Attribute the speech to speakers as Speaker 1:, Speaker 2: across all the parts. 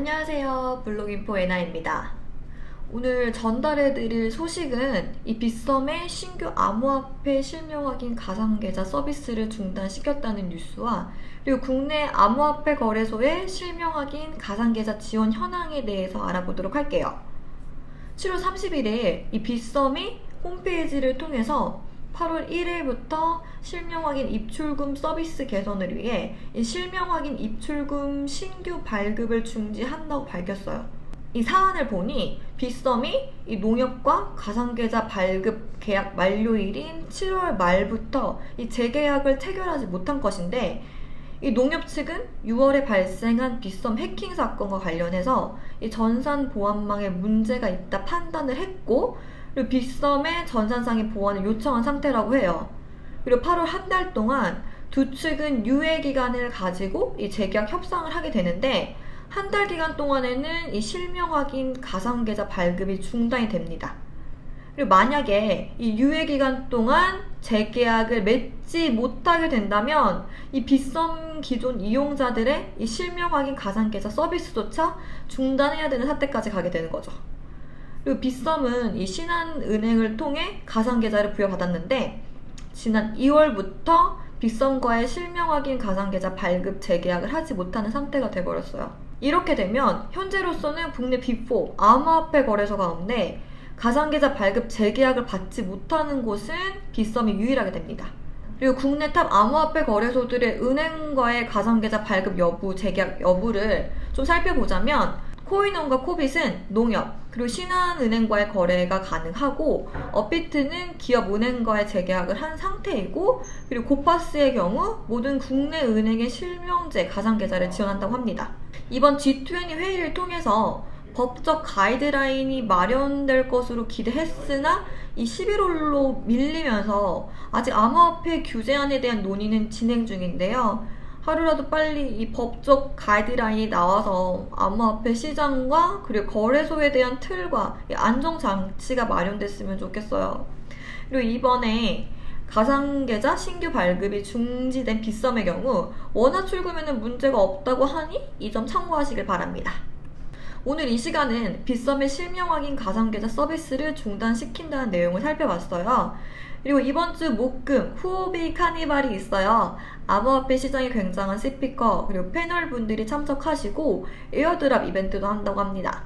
Speaker 1: 안녕하세요. 블록인포 에나입니다. 오늘 전달해드릴 소식은 이 빗썸의 신규 암호화폐 실명 확인 가상계좌 서비스를 중단시켰다는 뉴스와 그리고 국내 암호화폐 거래소의 실명 확인 가상계좌 지원 현황에 대해서 알아보도록 할게요. 7월 30일에 이 빗썸이 홈페이지를 통해서 8월 1일부터 실명 확인 입출금 서비스 개선을 위해 이 실명 확인 입출금 신규 발급을 중지한다고 밝혔어요. 이 사안을 보니 빗썸이 이 농협과 가상계좌 발급 계약 만료일인 7월 말부터 이 재계약을 체결하지 못한 것인데 이 농협 측은 6월에 발생한 빗썸 해킹 사건과 관련해서 이 전산 보안망에 문제가 있다 판단을 했고 그리고 빗썸의 전산상의 보완을 요청한 상태라고 해요. 그리고 8월 한 달 동안 두 측은 유예 기간을 가지고 이 재계약 협상을 하게 되는데 한 달 기간 동안에는 이 실명 확인 가상 계좌 발급이 중단이 됩니다. 그리고 만약에 이 유예 기간 동안 재계약을 맺지 못하게 된다면 이 빗썸 기존 이용자들의 이 실명 확인 가상 계좌 서비스조차 중단해야 되는 사태까지 가게 되는 거죠. 그리고 빗썸은 이 신한은행을 통해 가상계좌를 부여받았는데 지난 2월부터 빗썸과의 실명 확인 가상계좌 발급 재계약을 하지 못하는 상태가 돼버렸어요. 이렇게 되면 현재로서는 국내 Big4 암호화폐 거래소 가운데 가상계좌 발급 재계약을 받지 못하는 곳은 빗썸이 유일하게 됩니다. 그리고 국내 top 암호화폐 거래소들의 은행과의 가상계좌 발급 여부, 재계약 여부를 좀 살펴보자면 코인원과 코빗은 농협, 그리고 신한은행과의 거래가 가능하고 업비트는 기업은행과의 재계약을 한 상태이고 그리고 고팍스의 경우 모든 국내 은행의 실명제 가상계좌를 지원한다고 합니다. 이번 G20 회의를 통해서 법적 가이드라인이 마련될 것으로 기대했으나 이 11월로 밀리면서 아직 암호화폐 규제안에 대한 논의는 진행 중인데요. 하루라도 빨리 이 법적 가이드라인이 나와서 암호화폐 시장과 그리고 거래소에 대한 틀과 안정장치가 마련됐으면 좋겠어요. 그리고 이번에 가상계좌 신규 발급이 중지된 빗썸의 경우 원화 출금에는 문제가 없다고 하니 이 점 참고하시길 바랍니다. 오늘 이 시간은 빗썸의 실명 확인 가상계좌 서비스를 중단시킨다는 내용을 살펴봤어요. 그리고 이번 주 목금 후오비 카니발이 있어요. 암호화폐 시장이 굉장한 스피커 그리고 패널 분들이 참석하시고 airdrop 이벤트도 한다고 합니다.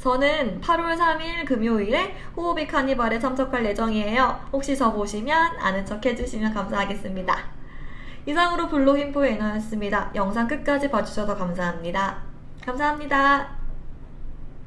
Speaker 1: 저는 8월 3일 금요일에 후오비 카니발에 참석할 예정이에요. 혹시 저 보시면 아는 척 해주시면 감사하겠습니다. 이상으로 블로깅포의 에너였습니다. 영상 끝까지 봐주셔서 감사합니다. 감사합니다.